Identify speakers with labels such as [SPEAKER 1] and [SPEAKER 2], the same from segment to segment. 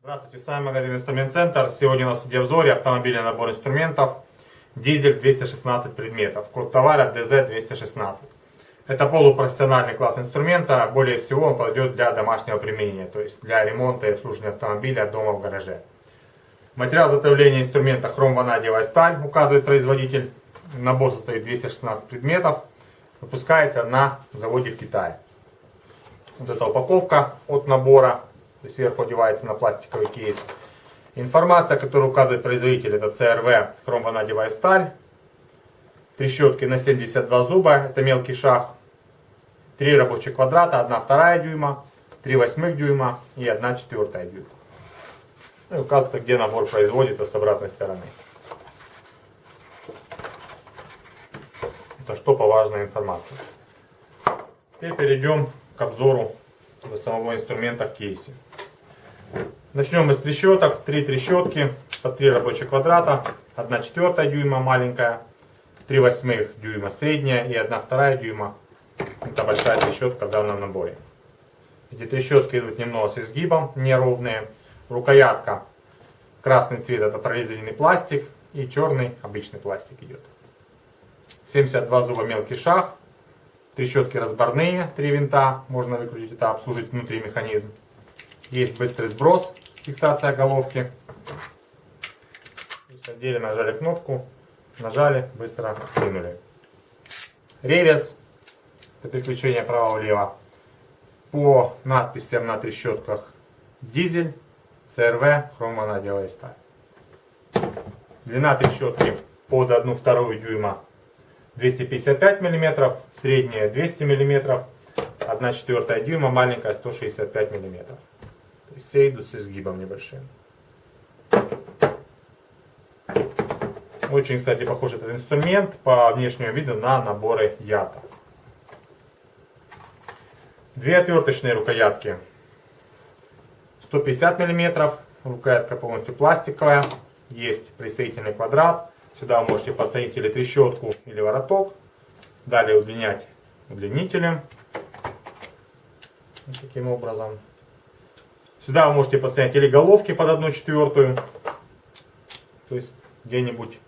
[SPEAKER 1] Здравствуйте, с вами магазин Инструмент Центр. Сегодня у нас в обзоре автомобильный набор инструментов дизель 216 предметов, код товара DZ216. Это полупрофессиональный класс инструмента, более всего он подойдет для домашнего применения, то есть для ремонта и обслуживания автомобиля дома в гараже. Материал изготовления инструмента хромванадиевая сталь, указывает производитель. Набор состоит 216 предметов. Выпускается на заводе в Китае. Вот эта упаковка от набора. Сверху одевается на пластиковый кейс. Информация, которую указывает производитель, это CRV хромванадиевая сталь. Трещотки на 72 зуба, это мелкий шаг. Три рабочих квадрата, 1 вторая дюйма, 3 восьмых дюйма и 1 четвертая дюйма. Ну и указывается, где набор производится с обратной стороны. Это что по важной информации. Теперь перейдем к обзору самого инструмента в кейсе. Начнем мы с трещоток. Три трещотки по три рабочих квадрата. Одна четвертая дюйма маленькая, три восьмых дюйма средняя и одна вторая дюйма. Это большая трещотка в данном наборе. Эти трещотки идут немного с изгибом, неровные рукоятка красный цвет это прорезиненный пластик и черный обычный пластик идет. 72 зуба мелкий шаг, трещотки разборные, три винта, можно выкрутить это, обслужить внутри механизм. Есть быстрый сброс, фиксация головки. Садили, нажали кнопку, нажали, быстро скинули. Реверс, это переключение право-влево. По надписям на трещотках дизель ЦРВ хромонадевая сталь. Длина трещотки под 1,2 дюйма 255 мм, средняя 200 мм, 1,4 дюйма, маленькая 165 мм. То есть все идут с изгибом небольшим. Очень, кстати, похож этот инструмент по внешнему виду на наборы ята. Две отверточные рукоятки 150 миллиметров. рукоятка полностью пластиковая, есть присоединительный квадрат. Сюда вы можете подсоединить или трещотку, или вороток. Далее удлинять удлинителем. Вот таким образом. Сюда вы можете подсоединить или головки под одну четвертую. То есть где-нибудь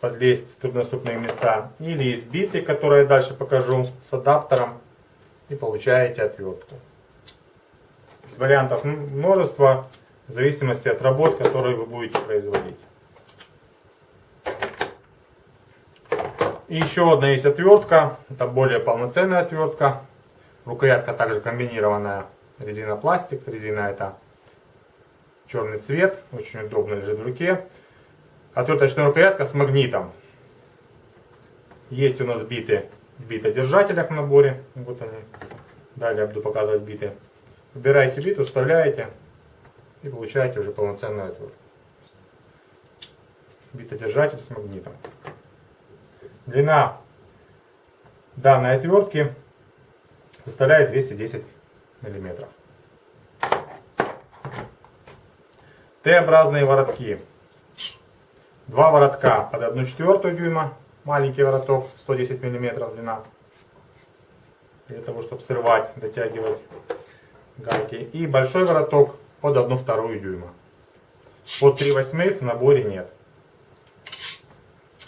[SPEAKER 1] подлезть в труднодоступные места. Или из биты, которые я дальше покажу, с адаптером. И получаете отвертку вариантов множество, в зависимости от работ, которые вы будете производить. И еще одна есть отвертка, это более полноценная отвертка. Рукоятка также комбинированная резина-пластик. Резина это черный цвет, очень удобно лежит в руке. Отверточная рукоятка с магнитом. Есть у нас биты, биты держателях в наборе. Вот они. Далее буду показывать биты. Выбираете бит, вставляете и получаете уже полноценный отвод. Битодержатель с магнитом. Длина данной отвертки составляет 210 мм. Т-образные воротки. Два воротка под 1,4 дюйма, маленький вороток, 110 мм длина. Для того, чтобы срывать, дотягивать гайки. И большой вороток под 1,2 дюйма. Под 3 восьмых в наборе нет.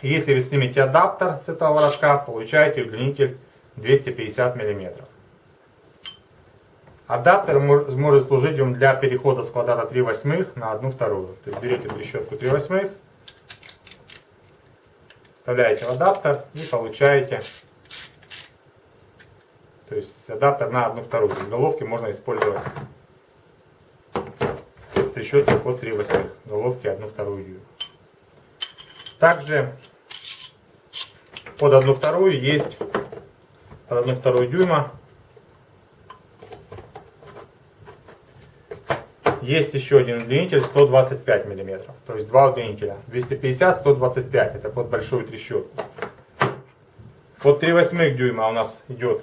[SPEAKER 1] Если вы снимете адаптер с этого воротка, получаете удлинитель 250 мм. Адаптер может служить вам для перехода с квадрата 3 восьмых на 1 вторую. То есть берете трещотку 3 восьмых, вставляете в адаптер и получаете то есть адаптер на одну вторую. Из головки можно использовать в трещотке по 3 восьмых. Головки одну вторую. Также под одну вторую есть под одну вторую дюйма. Есть еще один удлинитель 125 мм. То есть два удлинителя. 250-125. Это под большую трещотку. Под 3 восьмых дюйма у нас идет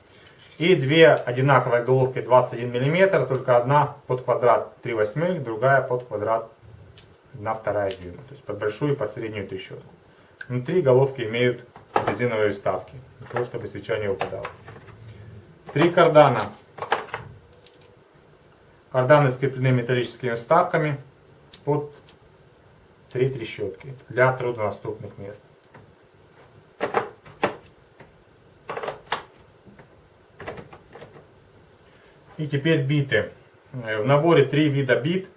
[SPEAKER 1] И две одинаковые головки 21 мм, только одна под квадрат 3 восьмых, другая под квадрат на вторая дюйма. То есть под большую и под среднюю трещотку. Внутри головки имеют резиновые вставки, для того, чтобы свеча не упадала. Три кардана. Карданы скреплены металлическими вставками под три трещотки для труднодоступных мест. И теперь биты. Э, в наборе три вида бит.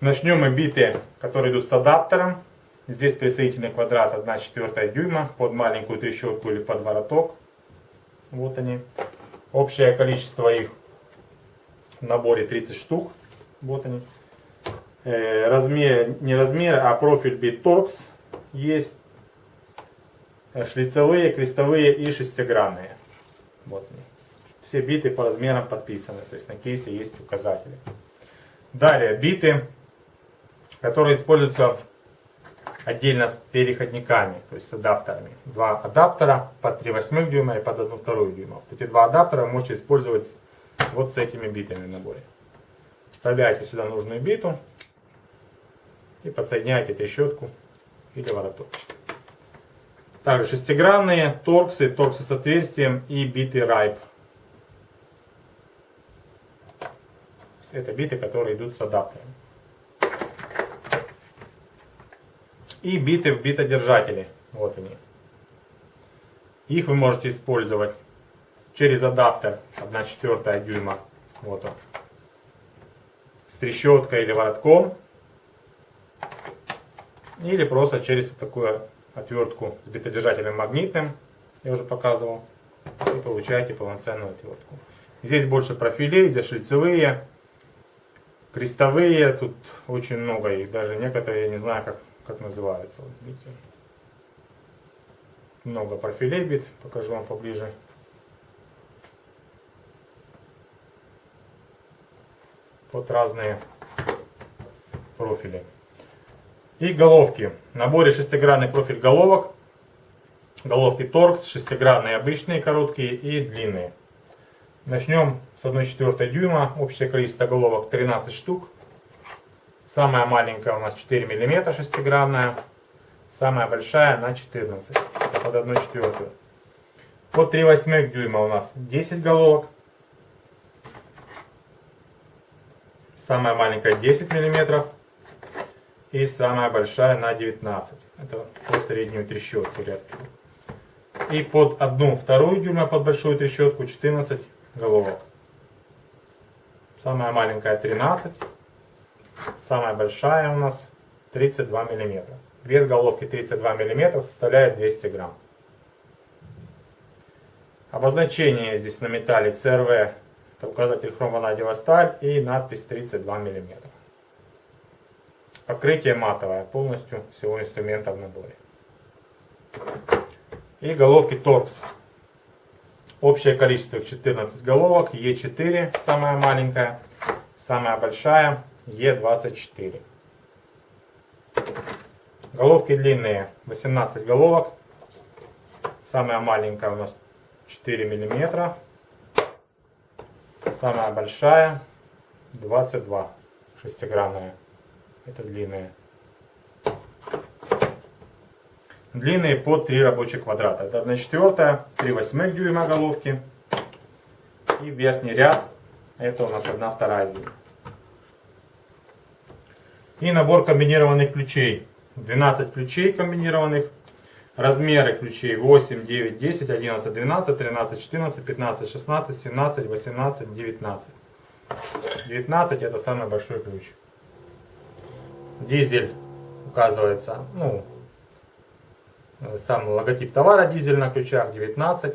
[SPEAKER 1] Начнем мы биты, которые идут с адаптером. Здесь присоединительный квадрат 1 четвертая дюйма под маленькую трещотку или под вороток. Вот они. Общее количество их в наборе 30 штук. Вот они. Э, размер, не размер, а профиль бит торкс есть. Э, шлицевые, крестовые и шестигранные. Вот они. Все биты по размерам подписаны, то есть на кейсе есть указатели. Далее, биты, которые используются отдельно с переходниками, то есть с адаптерами. Два адаптера под 3 восьмых дюйма и под 1 вторую дюйма. Эти два адаптера можете использовать вот с этими битами в наборе. Вставляете сюда нужную биту и подсоединяете трещотку или вороток. Также шестигранные торксы, торксы с отверстием и биты райп Это биты, которые идут с адаптером. И биты в битодержатели. Вот они. Их вы можете использовать через адаптер 1 четвертая дюйма. Вот он. С трещоткой или воротком. Или просто через вот такую отвертку с битодержателем магнитным. Я уже показывал. И получаете полноценную отвертку. Здесь больше профилей, здесь шлицевые. Крестовые, тут очень много их, даже некоторые, я не знаю, как, как называются. Вот, видите? Много профилей бит, покажу вам поближе. Вот разные профили. И головки. В наборе шестигранный профиль головок. Головки торкс, шестигранные обычные, короткие и длинные. Начнем с 1,4 дюйма. Общее количество головок 13 штук. Самая маленькая у нас 4 мм шестигранная. Самая большая на 14. Это под 1,4. Под 3,8 дюйма у нас 10 головок. Самая маленькая 10 мм. И самая большая на 19. Это по среднюю трещотку рядки. И под одну вторую дюйма, под большую трещотку 14 головок. Самая маленькая 13, самая большая у нас 32 мм. Вес головки 32 мм составляет 200 грамм. Обозначение здесь на металле CRV, это указатель хромонадевая сталь и надпись 32 мм. Покрытие матовое, полностью всего инструмента в наборе. И головки торкс Общее количество их 14 головок. Е4 самая маленькая, самая большая Е24. Головки длинные 18 головок. Самая маленькая у нас 4 миллиметра. Самая большая 22 шестигранная. Это длинная. длинные по 3 рабочих квадрата. Это 1 четвертая, 3 восьмых дюйма головки. И верхний ряд, это у нас 1 вторая дюйма. И набор комбинированных ключей. 12 ключей комбинированных. Размеры ключей 8, 9, 10, 11, 12, 13, 14, 15, 16, 17, 18, 19. 19 это самый большой ключ. Дизель указывается, ну, Э, сам логотип товара дизель на ключах 19,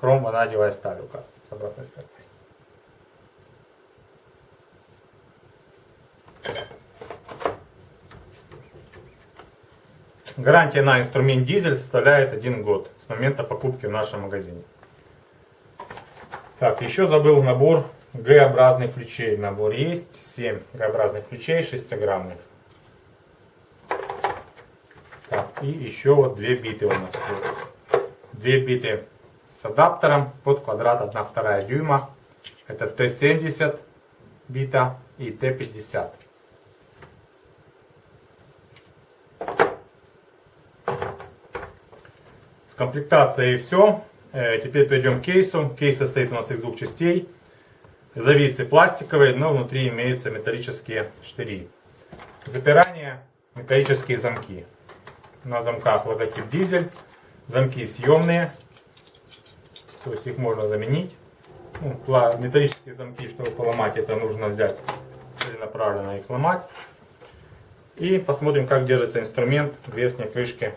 [SPEAKER 1] хром ванадевая сталь указывается с обратной стороны. Гарантия на инструмент дизель составляет 1 год с момента покупки в нашем магазине. Так, еще забыл набор Г-образных ключей. Набор есть, 7 Г-образных ключей, 6-граммных. И еще вот две биты у нас. Две биты с адаптером под квадрат 1,2 дюйма. Это Т70 бита и Т50. С комплектацией все. Э, теперь перейдем к кейсу. Кейс состоит у нас из двух частей. Зависы пластиковые, но внутри имеются металлические штыри. Запирание, металлические замки на замках логотип дизель. Замки съемные, то есть их можно заменить. Ну, металлические замки, чтобы поломать, это нужно взять целенаправленно их ломать. И посмотрим, как держится инструмент в верхней крышке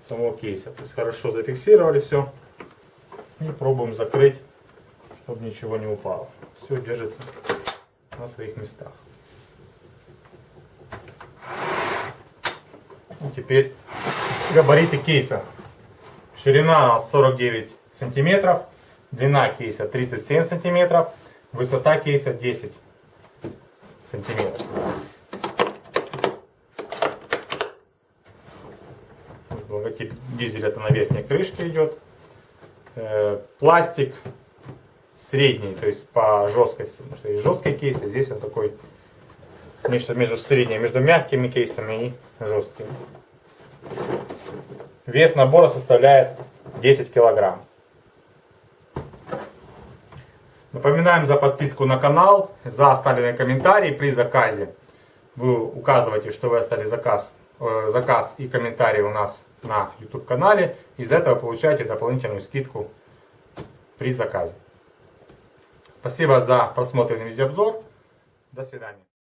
[SPEAKER 1] самого кейса. То есть хорошо зафиксировали все. И пробуем закрыть, чтобы ничего не упало. Все держится на своих местах. теперь габариты кейса. Ширина 49 сантиметров, длина кейса 37 сантиметров, высота кейса 10 сантиметров. Логотип дизеля это на верхней крышке идет. Э, пластик средний, то есть по жесткости, потому что есть жесткий кейс, а здесь он такой нечто между средним, между мягкими кейсами и жесткими. Вес набора составляет 10 килограмм. Напоминаем за подписку на канал, за оставленные комментарии при заказе. Вы указываете, что вы оставили заказ, э, заказ и комментарий у нас на YouTube канале. Из этого получаете дополнительную скидку при заказе. Спасибо за просмотренный видеообзор. До свидания.